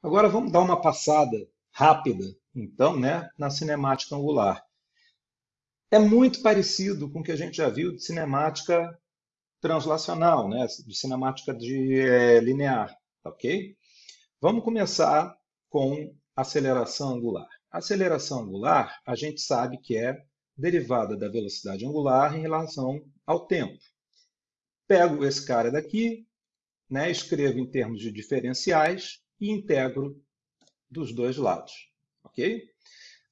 Agora vamos dar uma passada rápida, então, né, na cinemática angular. É muito parecido com o que a gente já viu de cinemática translacional, né, de cinemática de é, linear, ok? Vamos começar com aceleração angular. A aceleração angular, a gente sabe que é derivada da velocidade angular em relação ao tempo. Pego esse cara daqui, né, escrevo em termos de diferenciais e integro dos dois lados. Ok?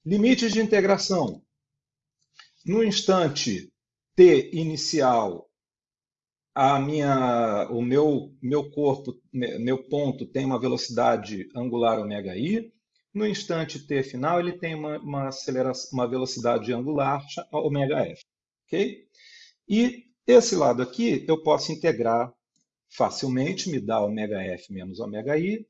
Limites de integração. No instante t inicial, a minha, o meu, meu corpo, né, meu ponto tem uma velocidade angular ωi. i. No instante t final, ele tem uma, uma, aceleração, uma velocidade angular ωf. f. Ok? E esse lado aqui eu posso integrar facilmente, me dá ωf f menos ωi i,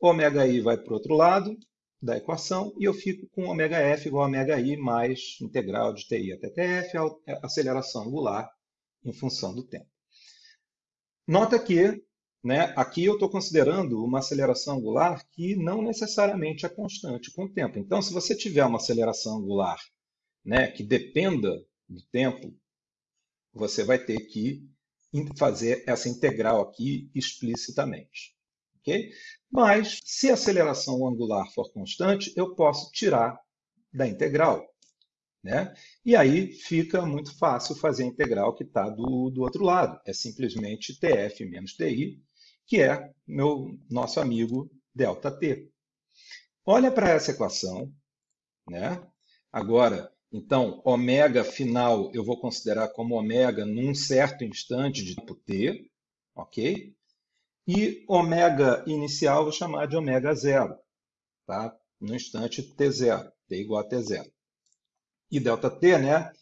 ômega i vai para o outro lado da equação e eu fico com ômega f igual a ômega i mais integral de ti até tf, a é, aceleração angular em função do tempo. Nota que né, aqui eu estou considerando uma aceleração angular que não necessariamente é constante com o tempo. Então, se você tiver uma aceleração angular né, que dependa do tempo, você vai ter que fazer essa integral aqui explicitamente. Okay? Mas, se a aceleração angular for constante, eu posso tirar da integral. Né? E aí fica muito fácil fazer a integral que está do, do outro lado. É simplesmente TF menos TI, que é meu nosso amigo ΔT. Olha para essa equação. Né? Agora, então, ômega final eu vou considerar como ômega num certo instante de tempo t, ok? E ômega inicial vou chamar de ômega zero, tá? No instante t0, t igual a t0. E ΔT, né?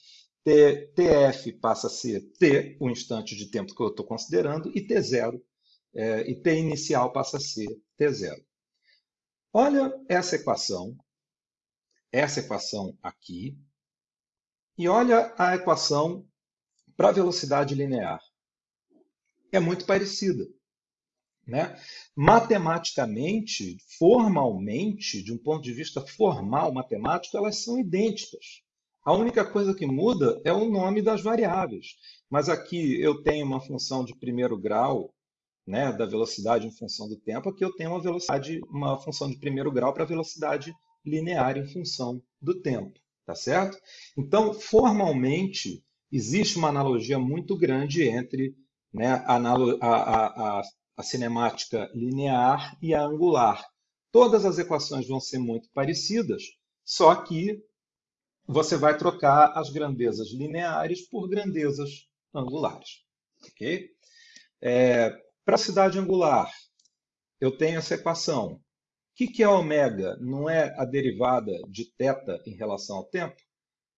T, TF passa a ser t, o instante de tempo que eu estou considerando, e t0, é, e t inicial passa a ser t0. Olha essa equação, essa equação aqui, e olha a equação para velocidade linear. É muito parecida. Né? Matematicamente, formalmente, de um ponto de vista formal matemático, elas são idênticas. A única coisa que muda é o nome das variáveis. Mas aqui eu tenho uma função de primeiro grau né, da velocidade em função do tempo, aqui eu tenho uma velocidade, uma função de primeiro grau para velocidade linear em função do tempo. Tá certo? Então, formalmente, existe uma analogia muito grande entre né, a, a, a, a cinemática linear e a angular. Todas as equações vão ser muito parecidas, só que você vai trocar as grandezas lineares por grandezas angulares. Okay? É, Para a cidade angular, eu tenho essa equação que, que é ômega? Não é a derivada de θ em relação ao tempo?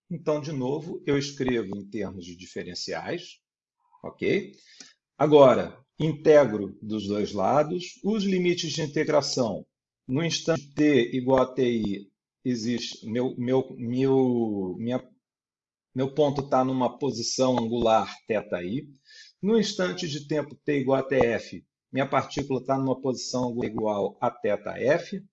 Então, de novo, eu escrevo em termos de diferenciais, ok? Agora, integro dos dois lados. Os limites de integração, no instante t igual a ti, existe, meu, meu, meu, minha, meu ponto está numa posição angular θi. No instante de tempo t igual a tf, minha partícula está numa posição igual a θf,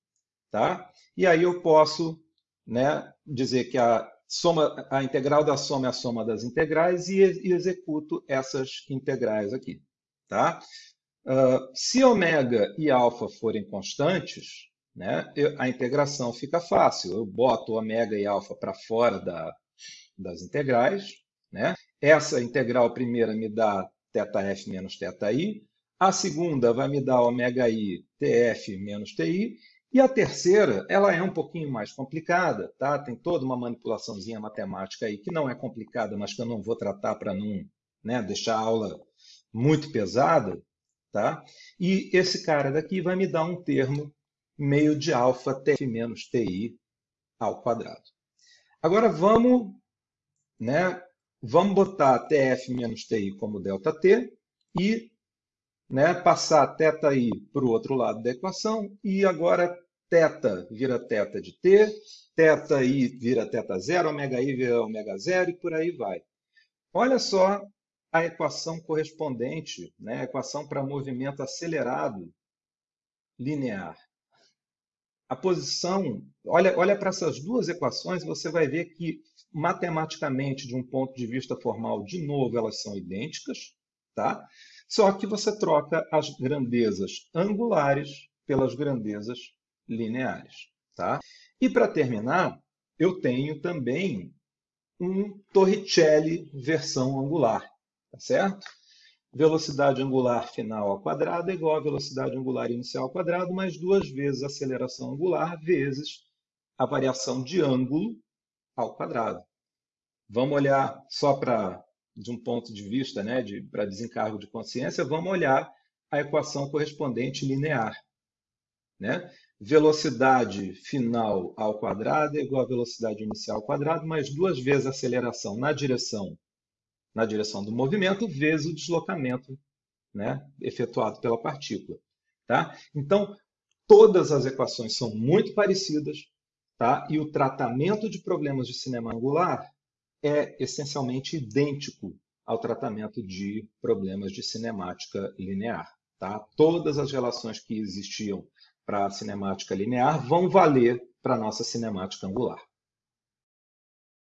tá? E aí eu posso né, dizer que a, soma, a integral da soma é a soma das integrais e, e executo essas integrais aqui, tá? Uh, se ômega e alfa forem constantes, né, eu, a integração fica fácil. Eu boto ômega e alfa para fora da, das integrais. Né? Essa integral primeira me dá θf menos θi. A segunda vai me dar ômega i tf menos ti. E a terceira, ela é um pouquinho mais complicada, tá? Tem toda uma manipulaçãozinha matemática aí que não é complicada, mas que eu não vou tratar para não né, deixar a aula muito pesada, tá? E esse cara daqui vai me dar um termo meio de alfa tf menos ti ao quadrado. Agora vamos, né, vamos botar tf menos ti como ΔT e né, passar θi para o outro lado da equação e agora θ vira θ de t, θi vira θ zero, ômega i vira ômega zero e por aí vai. Olha só a equação correspondente, né, a equação para movimento acelerado linear. a posição, olha, olha para essas duas equações, você vai ver que matematicamente, de um ponto de vista formal, de novo, elas são idênticas, tá? Só que você troca as grandezas angulares pelas grandezas lineares, tá? E para terminar, eu tenho também um Torricelli versão angular, tá certo? Velocidade angular final ao quadrado é igual a velocidade angular inicial ao quadrado, mais duas vezes a aceleração angular vezes a variação de ângulo ao quadrado. Vamos olhar só para, de um ponto de vista, né, de, para desencargo de consciência, vamos olhar a equação correspondente linear. Né? Velocidade final ao quadrado é igual a velocidade inicial ao quadrado, mais duas vezes a aceleração na direção na direção do movimento, vezes o deslocamento né, efetuado pela partícula. Tá? Então, todas as equações são muito parecidas, tá? e o tratamento de problemas de cinema angular é essencialmente idêntico ao tratamento de problemas de cinemática linear. Tá? Todas as relações que existiam para a cinemática linear vão valer para a nossa cinemática angular.